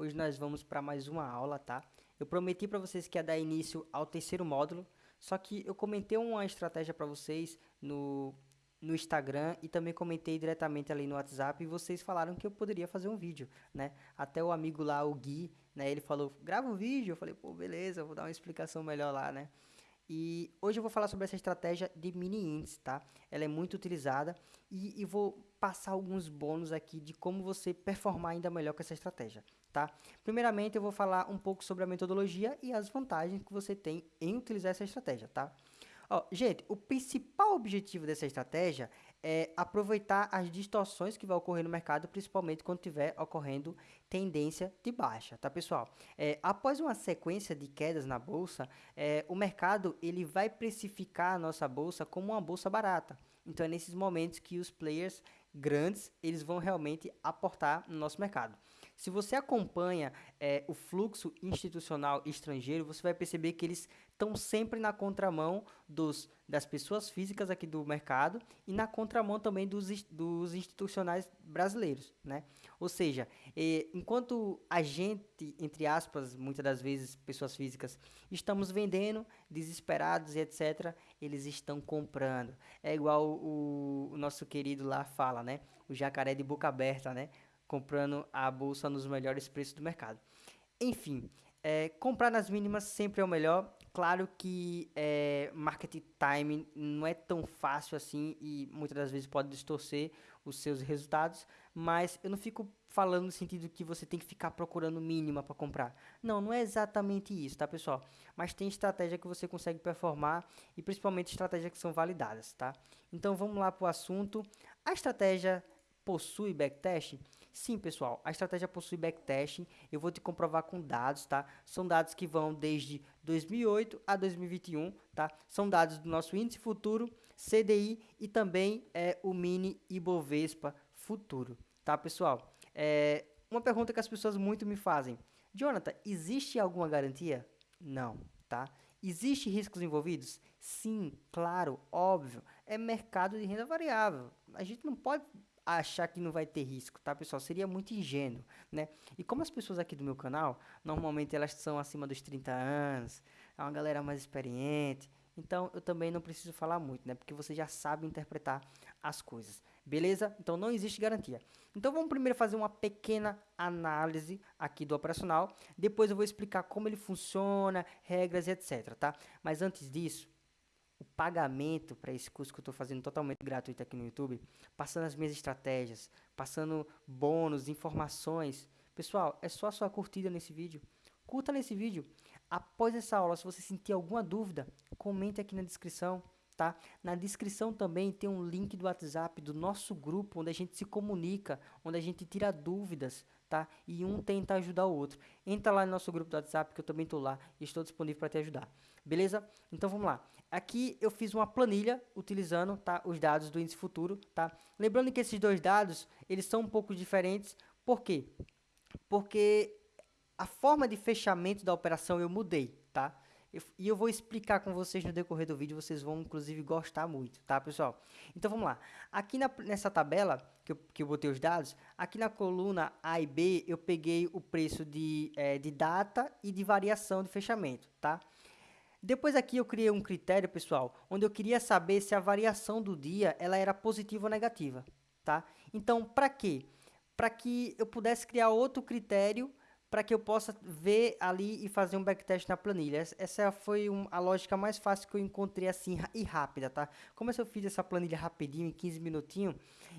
Hoje nós vamos para mais uma aula, tá? Eu prometi para vocês que ia dar início ao terceiro módulo, só que eu comentei uma estratégia para vocês no, no Instagram e também comentei diretamente ali no WhatsApp e vocês falaram que eu poderia fazer um vídeo, né? Até o amigo lá, o Gui, né? Ele falou, grava um vídeo. Eu falei, pô, beleza, vou dar uma explicação melhor lá, né? E hoje eu vou falar sobre essa estratégia de mini índice, tá? Ela é muito utilizada e, e, vou passar alguns bônus aqui de como você performar ainda melhor com essa estratégia, tá? Primeiramente, eu vou falar um pouco sobre a metodologia e as vantagens que você tem em utilizar essa estratégia, tá? Ó, gente, o principal objetivo dessa estratégia é aproveitar as distorções que vai ocorrer no mercado, principalmente quando estiver ocorrendo tendência de baixa, tá pessoal? É, após uma sequência de quedas na bolsa, é, o mercado ele vai precificar a nossa bolsa como uma bolsa barata. Então é nesses momentos que os players grandes eles vão realmente aportar no nosso mercado. Se você acompanha é, o fluxo institucional estrangeiro, você vai perceber que eles estão sempre na contramão dos, das pessoas físicas aqui do mercado e na contramão também dos, dos institucionais brasileiros, né? Ou seja, é, enquanto a gente, entre aspas, muitas das vezes pessoas físicas, estamos vendendo, desesperados e etc., eles estão comprando. É igual o, o nosso querido lá fala, né? O jacaré de boca aberta, né? comprando a bolsa nos melhores preços do mercado. Enfim, é, comprar nas mínimas sempre é o melhor. Claro que é, market timing não é tão fácil assim e muitas das vezes pode distorcer os seus resultados, mas eu não fico falando no sentido que você tem que ficar procurando mínima para comprar. Não, não é exatamente isso, tá, pessoal? Mas tem estratégia que você consegue performar e principalmente estratégias que são validadas, tá? Então vamos lá para o assunto. A estratégia possui backtest? Sim, pessoal, a estratégia possui backtesting. Eu vou te comprovar com dados, tá? São dados que vão desde 2008 a 2021, tá? São dados do nosso índice futuro, CDI e também é o mini Ibovespa futuro, tá, pessoal? É, uma pergunta que as pessoas muito me fazem. Jonathan, existe alguma garantia? Não, tá? Existe riscos envolvidos? Sim, claro, óbvio. É mercado de renda variável. A gente não pode achar que não vai ter risco, tá, pessoal? Seria muito ingênuo, né? E como as pessoas aqui do meu canal, normalmente elas são acima dos 30 anos, é uma galera mais experiente, então eu também não preciso falar muito, né? Porque você já sabe interpretar as coisas, beleza? Então não existe garantia. Então vamos primeiro fazer uma pequena análise aqui do operacional, depois eu vou explicar como ele funciona, regras e etc, tá? Mas antes disso, o pagamento para esse curso que eu estou fazendo totalmente gratuito aqui no YouTube, passando as minhas estratégias, passando bônus, informações. Pessoal, é só a sua curtida nesse vídeo. Curta nesse vídeo. Após essa aula, se você sentir alguma dúvida, comente aqui na descrição. Tá? Na descrição também tem um link do WhatsApp do nosso grupo, onde a gente se comunica, onde a gente tira dúvidas, tá? E um tenta ajudar o outro. Entra lá no nosso grupo do WhatsApp, que eu também estou lá e estou disponível para te ajudar. Beleza? Então vamos lá. Aqui eu fiz uma planilha utilizando tá, os dados do índice futuro, tá? Lembrando que esses dois dados, eles são um pouco diferentes. Por quê? Porque a forma de fechamento da operação eu mudei, tá? Eu, e eu vou explicar com vocês no decorrer do vídeo, vocês vão inclusive gostar muito, tá, pessoal? Então vamos lá. Aqui na, nessa tabela que eu, que eu botei os dados, aqui na coluna A e B eu peguei o preço de, é, de data e de variação de fechamento, tá? Depois aqui eu criei um critério, pessoal, onde eu queria saber se a variação do dia ela era positiva ou negativa, tá? Então, para quê? Para que eu pudesse criar outro critério para que eu possa ver ali e fazer um backtest na planilha. Essa foi um, a lógica mais fácil que eu encontrei assim e rápida, tá? Como eu fiz essa planilha rapidinho, em 15 minutinhos,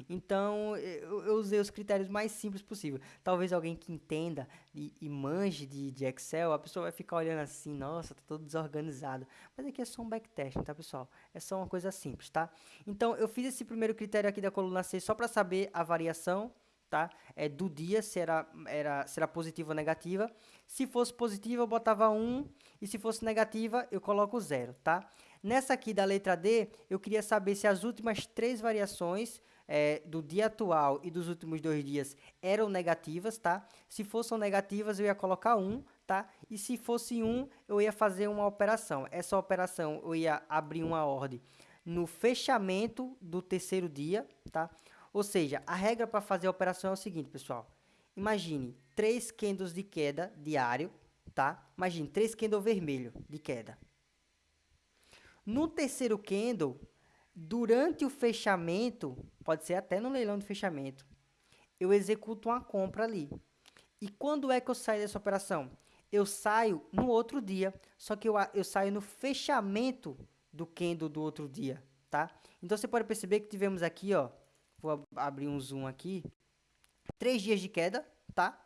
então eu, eu, usei os critérios mais simples possível. Talvez alguém que entenda e, e manje de, de, Excel, a pessoa vai ficar olhando assim, nossa, tá todo desorganizado. Mas aqui é só um backtest, tá, pessoal? É só uma coisa simples, tá? Então eu fiz esse primeiro critério aqui da coluna C só para saber a variação tá? É do dia se era, era, se era positiva ou negativa. Se fosse positiva, eu botava 1 e se fosse negativa, eu coloco 0, tá? Nessa aqui da letra D, eu queria saber se as últimas três variações é, do dia atual e dos últimos dois dias eram negativas, tá? Se fossem negativas, eu ia colocar 1, tá? E se fosse 1, eu ia fazer uma operação. Essa operação, eu ia abrir uma ordem no fechamento do terceiro dia, tá? Ou seja, a regra para fazer a operação é o seguinte, pessoal. imagine, três candles de queda diário, tá? Imagine, três candles vermelho de queda. No terceiro candle, durante o fechamento, pode ser até no leilão de fechamento, eu executo uma compra ali. E quando é que eu saio dessa operação? Eu saio no outro dia, só que eu, eu saio no fechamento do candle do outro dia, tá? Então você pode perceber que tivemos aqui, ó, vou abrir um zoom aqui, três dias de queda, tá?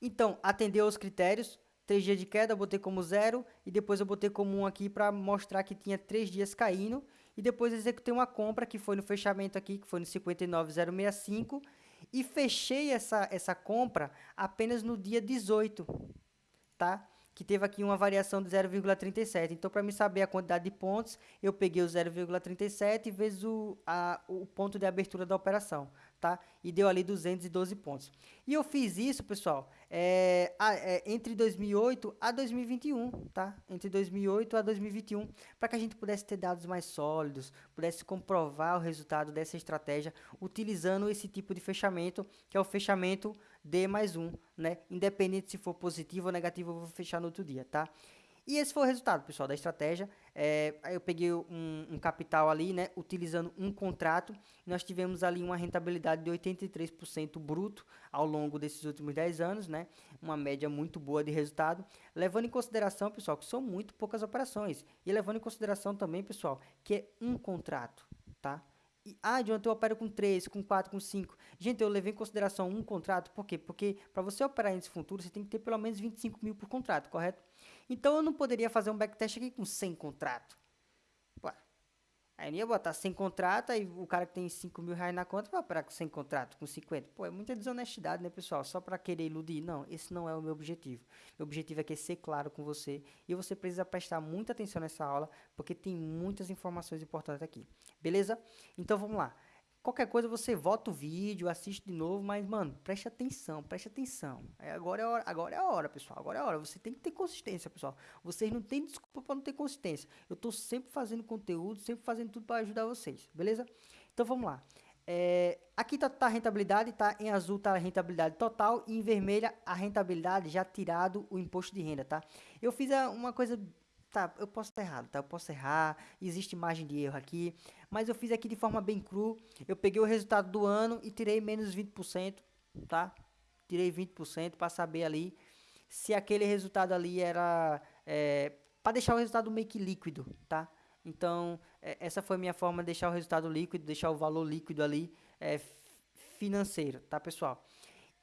Então, atendeu aos critérios, três dias de queda, eu botei como zero, e depois eu botei como um aqui para mostrar que tinha três dias caindo, e depois executei uma compra que foi no fechamento aqui, que foi no 59,065, e fechei essa, essa compra apenas no dia 18, tá? Que teve aqui uma variação de 0,37. Então, para me saber a quantidade de pontos, eu peguei o 0,37 vezes o, a, o ponto de abertura da operação tá? E deu ali 212 pontos. E eu fiz isso, pessoal, é, a, é, entre 2008 a 2021, tá? Entre 2008 a 2021, para que a gente pudesse ter dados mais sólidos, pudesse comprovar o resultado dessa estratégia utilizando esse tipo de fechamento, que é o fechamento D mais um, né? Independente se for positivo ou negativo, eu vou fechar no outro dia, tá? E esse foi o resultado, pessoal, da estratégia. É, eu peguei um, um, capital ali, né, utilizando um contrato. Nós tivemos ali uma rentabilidade de 83% bruto ao longo desses últimos 10 anos, né? Uma média muito boa de resultado. Levando em consideração, pessoal, que são muito poucas operações. E levando em consideração também, pessoal, que é um contrato, tá? E, ah, ontem eu opero com 3, com 4, com 5. Gente, eu levei em consideração um contrato, por quê? Porque para você operar índice futuro, você tem que ter pelo menos 25 mil por contrato, correto? Então eu não poderia fazer um backtest aqui com 100 contratos. Aí eu ia botar 100 contratos, aí o cara que tem 5 mil reais na conta vai operar com 100 contratos, com 50. Pô, é muita desonestidade, né, pessoal? Só para querer iludir. Não, esse não é o meu objetivo. Meu objetivo é ser claro com você e você precisa prestar muita atenção nessa aula, porque tem muitas informações importantes aqui. Beleza? Então vamos lá. Qualquer coisa você volta o vídeo, assiste de novo, mas, mano, preste atenção, preste atenção. É, agora, é a hora, agora é a hora, pessoal. Agora é a hora. Você tem que ter consistência, pessoal. Vocês não têm desculpa para não ter consistência. Eu tô sempre fazendo conteúdo, sempre fazendo tudo para ajudar vocês, beleza? Então vamos lá. É, aqui tá, tá, a rentabilidade, tá? Em azul tá a rentabilidade total e em vermelha a rentabilidade já tirado o imposto de renda, tá? Eu fiz uma coisa tá, eu posso estar errado, tá? Eu posso errar, existe margem de erro aqui, mas eu fiz aqui de forma bem cru. Eu peguei o resultado do ano e tirei menos 20%, tá? Tirei 20% para saber ali se aquele resultado ali era é, para deixar o resultado meio que líquido, tá? Então, é, essa foi minha forma de deixar o resultado líquido, deixar o valor líquido ali é, financeiro, tá, pessoal?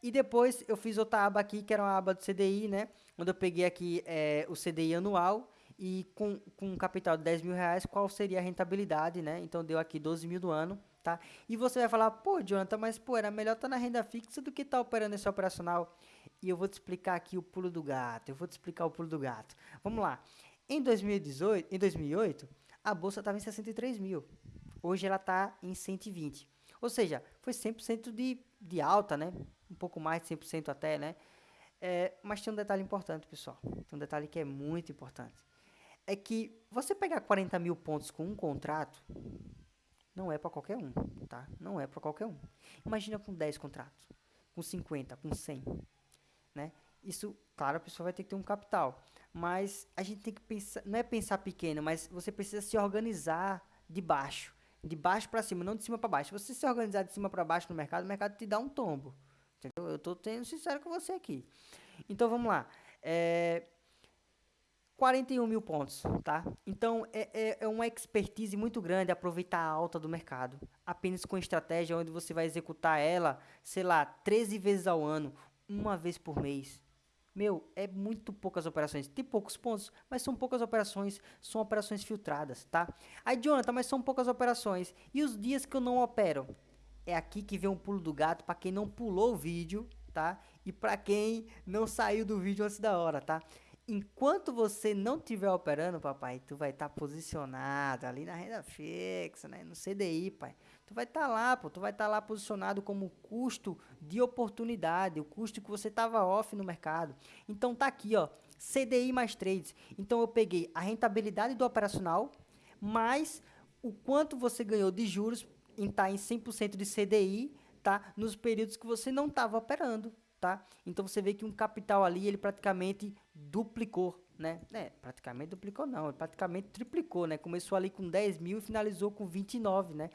E depois eu fiz outra aba aqui, que era uma aba do CDI, né? Onde eu peguei aqui é, o CDI anual e com, com um capital de 10 mil reais, qual seria a rentabilidade, né? Então deu aqui 12 mil do ano, tá? E você vai falar, pô, Jonathan, mas pô, era melhor estar tá na renda fixa do que estar tá operando esse operacional. E eu vou te explicar aqui o pulo do gato, eu vou te explicar o pulo do gato. Vamos lá. Em 2018, em 2008, a bolsa estava em 63 mil. Hoje ela está em 120. Ou seja, foi 100% de, de alta, né? Um pouco mais de 100% até, né? É, mas tem um detalhe importante, pessoal. Tem um detalhe que é muito importante é que você pegar 40 mil pontos com um contrato não é para qualquer um, tá? Não é para qualquer um. Imagina com 10 contratos, com 50, com 100, né? Isso, claro, a pessoa vai ter que ter um capital, mas a gente tem que pensar, não é pensar pequeno, mas você precisa se organizar de baixo, de baixo para cima, não de cima para baixo. Se você se organizar de cima para baixo no mercado, o mercado te dá um tombo. Entendeu? Eu estou sendo sincero com você aqui. Então vamos lá. É, 41 mil pontos, tá? Então, é, é, é, uma expertise muito grande aproveitar a alta do mercado. Apenas com estratégia onde você vai executar ela, sei lá, 13 vezes ao ano, uma vez por mês. Meu, é muito poucas operações. Tem poucos pontos, mas são poucas operações, são operações filtradas, tá? Aí, Jonathan, mas são poucas operações. E os dias que eu não opero? É aqui que vem um pulo do gato para quem não pulou o vídeo, tá? E para quem não saiu do vídeo antes da hora, tá? Enquanto você não estiver operando, papai, tu vai estar tá posicionado ali na renda fixa, né? No CDI, pai. Tu vai estar tá lá, pô, tu vai estar tá lá posicionado como custo de oportunidade, o custo que você estava off no mercado. Então tá aqui, ó, CDI mais trades. Então eu peguei a rentabilidade do operacional mais o quanto você ganhou de juros em estar tá em 100% de CDI, tá? Nos períodos que você não estava operando tá? Então você vê que um capital ali, ele praticamente duplicou, né? É, praticamente duplicou não, ele praticamente triplicou, né? Começou ali com 10 mil e finalizou com 29, né?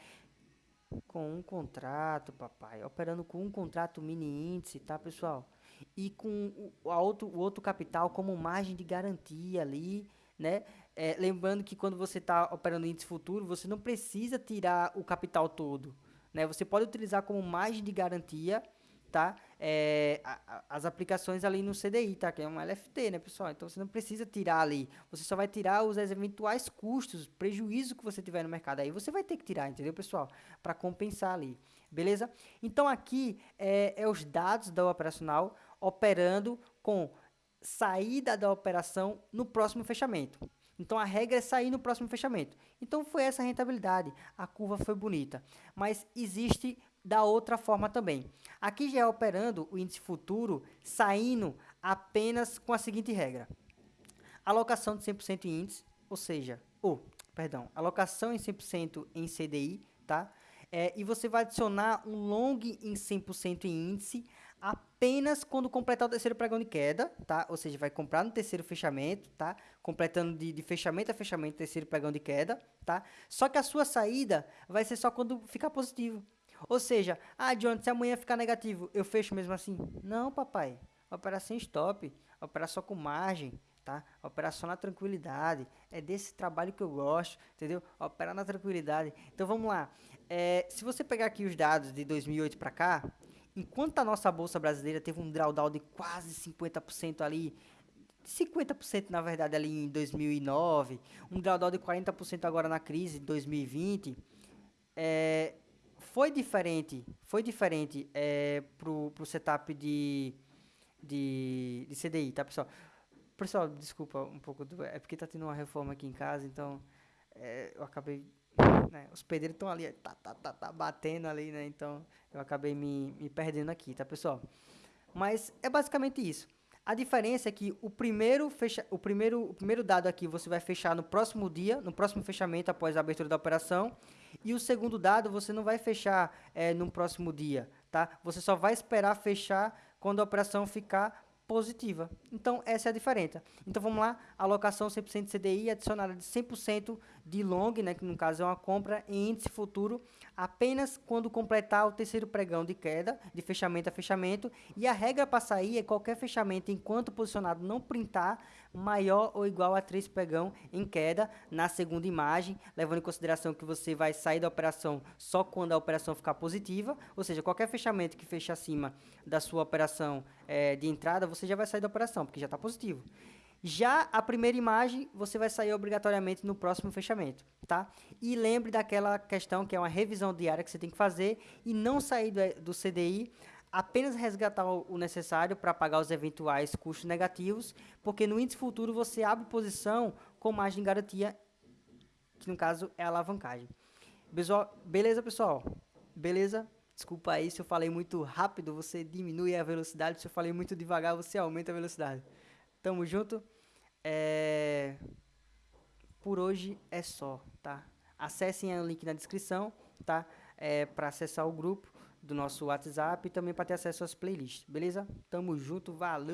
Com um contrato, papai, operando com um contrato mini índice, tá, pessoal? E com o, a outro, o outro capital como margem de garantia ali, né? É, lembrando que quando você está operando índice futuro, você não precisa tirar o capital todo, né? Você pode utilizar como margem de garantia tá? É, a, a, as aplicações ali no CDI, tá? Que é um LFT, né, pessoal? Então você não precisa tirar ali. Você só vai tirar os eventuais custos, prejuízo que você tiver no mercado. Aí você vai ter que tirar, entendeu, pessoal? Para compensar ali. Beleza? Então aqui é, é os dados da operacional operando com saída da operação no próximo fechamento. Então a regra é sair no próximo fechamento. Então foi essa rentabilidade. A curva foi bonita. Mas existe da outra forma também. Aqui já é operando o índice futuro saindo apenas com a seguinte regra. Alocação de 100% em índice, ou seja, ou, oh, perdão, alocação em 100% em CDI, tá? É, e você vai adicionar um long em 100% em índice apenas quando completar o terceiro pregão de queda, tá? Ou seja, vai comprar no terceiro fechamento, tá? Completando de, de fechamento a fechamento terceiro pregão de queda, tá? Só que a sua saída vai ser só quando ficar positivo, ou seja, ah, John, se amanhã ficar negativo, eu fecho mesmo assim? Não, papai. Operação stop, operação com margem, tá? Operação na tranquilidade. É desse trabalho que eu gosto, entendeu? Operar na tranquilidade. Então vamos lá. É, se você pegar aqui os dados de 2008 para cá, enquanto a nossa bolsa brasileira teve um drawdown de quase 50% ali, 50% na verdade ali em 2009, um drawdown de 40% agora na crise de 2020, é, foi diferente, foi diferente é, pro, pro setup de, de, de CDI, tá, pessoal? Pessoal, desculpa um pouco, do, é porque tá tendo uma reforma aqui em casa, então é, eu acabei, né, os pedreiros estão ali, tá, tá, tá, tá, batendo ali, né, então eu acabei me, me perdendo aqui, tá, pessoal? Mas é basicamente isso. A diferença é que o primeiro, fecha, o, primeiro, o primeiro dado aqui você vai fechar no próximo dia, no próximo fechamento após a abertura da operação. E o segundo dado você não vai fechar é, no próximo dia, tá? Você só vai esperar fechar quando a operação ficar positiva. Então, essa é a diferença. Então, vamos lá, alocação 100% de CDI adicionada de 100% de long, né, que no caso é uma compra em índice futuro, apenas quando completar o terceiro pregão de queda, de fechamento a fechamento, e a regra para sair é qualquer fechamento enquanto posicionado não printar maior ou igual a 3 pregão em queda na segunda imagem, levando em consideração que você vai sair da operação só quando a operação ficar positiva, ou seja, qualquer fechamento que feche acima da sua operação é, de entrada, você já vai sair da operação, porque já está positivo. Já a primeira imagem, você vai sair obrigatoriamente no próximo fechamento, tá? E lembre daquela questão que é uma revisão diária que você tem que fazer e não sair do, do CDI, apenas resgatar o necessário para pagar os eventuais custos negativos, porque no índice futuro você abre posição com margem de garantia, que no caso é a alavancagem. Beleza, pessoal? Beleza? Desculpa aí se eu falei muito rápido, você diminui a velocidade. Se eu falei muito devagar, você aumenta a velocidade. Tamo junto. É... Por hoje é só, tá? Acessem o link na descrição, tá? É, para acessar o grupo do nosso WhatsApp e também para ter acesso às playlists, beleza? Tamo junto, valeu!